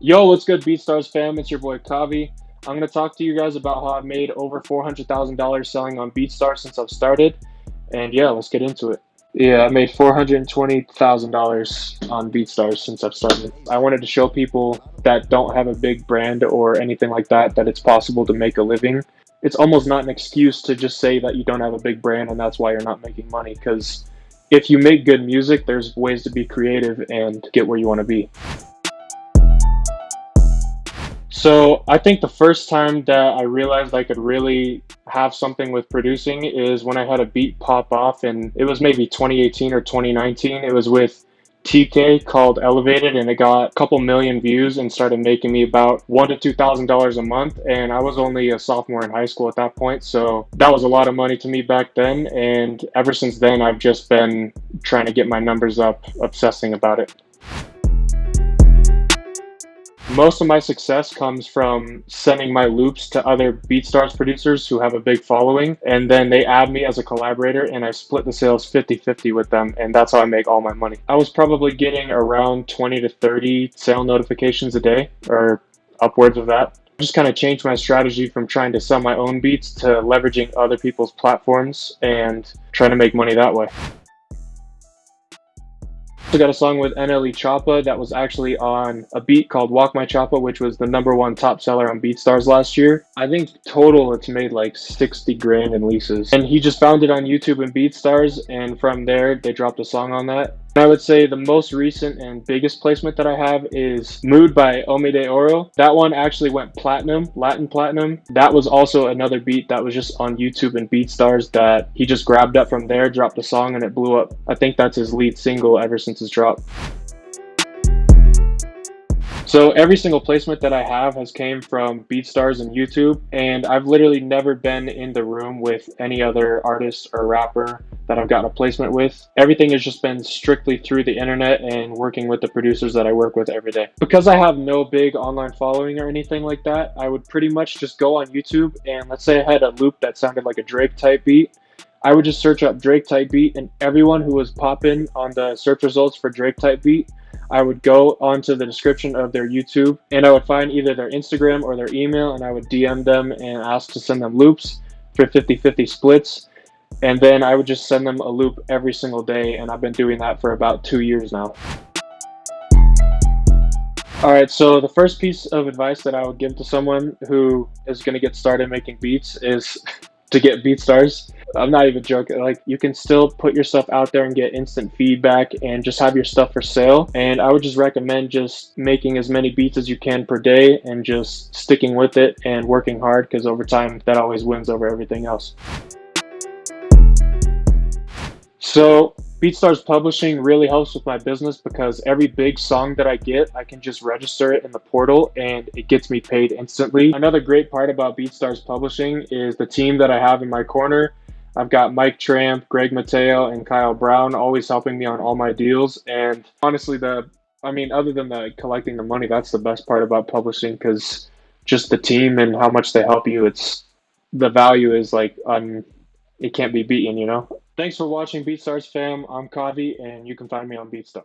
Yo, what's good, BeatStars fam? It's your boy Kavi. I'm going to talk to you guys about how I've made over $400,000 selling on BeatStars since I've started. And yeah, let's get into it. Yeah, I made $420,000 on BeatStars since I've started. I wanted to show people that don't have a big brand or anything like that that it's possible to make a living. It's almost not an excuse to just say that you don't have a big brand and that's why you're not making money because if you make good music, there's ways to be creative and get where you want to be. So I think the first time that I realized I could really have something with producing is when I had a beat pop off and it was maybe 2018 or 2019. It was with TK called Elevated and it got a couple million views and started making me about one to two thousand dollars a month. And I was only a sophomore in high school at that point so that was a lot of money to me back then. And ever since then I've just been trying to get my numbers up obsessing about it most of my success comes from sending my loops to other BeatStars producers who have a big following, and then they add me as a collaborator, and I split the sales 50-50 with them, and that's how I make all my money. I was probably getting around 20 to 30 sale notifications a day, or upwards of that. just kind of changed my strategy from trying to sell my own beats to leveraging other people's platforms and trying to make money that way. I got a song with NLE Choppa that was actually on a beat called Walk My Choppa, which was the number one top seller on BeatStars last year. I think total it's made like 60 grand in leases. And he just found it on YouTube and BeatStars, and from there they dropped a song on that. I would say the most recent and biggest placement that I have is Mood by Omide Oro. That one actually went platinum, Latin platinum. That was also another beat that was just on YouTube and BeatStars that he just grabbed up from there, dropped a song, and it blew up. I think that's his lead single ever since his drop. So every single placement that I have has came from BeatStars and YouTube, and I've literally never been in the room with any other artist or rapper that I've gotten a placement with. Everything has just been strictly through the internet and working with the producers that I work with every day. Because I have no big online following or anything like that, I would pretty much just go on YouTube and let's say I had a loop that sounded like a Drake type beat. I would just search up Drake type beat and everyone who was popping on the search results for Drake type beat I would go onto the description of their YouTube and I would find either their Instagram or their email and I would DM them and ask to send them loops for 50-50 splits. And then I would just send them a loop every single day and I've been doing that for about two years now. All right, so the first piece of advice that I would give to someone who is going to get started making beats is to get BeatStars. I'm not even joking. Like you can still put yourself out there and get instant feedback and just have your stuff for sale. And I would just recommend just making as many beats as you can per day and just sticking with it and working hard because over time that always wins over everything else. So BeatStars Publishing really helps with my business because every big song that I get, I can just register it in the portal and it gets me paid instantly. Another great part about BeatStars Publishing is the team that I have in my corner. I've got Mike Tramp, Greg Mateo, and Kyle Brown always helping me on all my deals. And honestly, the I mean, other than the collecting the money, that's the best part about publishing because just the team and how much they help you. It's the value is like un, it can't be beaten, you know. Thanks for watching BeatStars fam. I'm Kavi, and you can find me on BeatStars.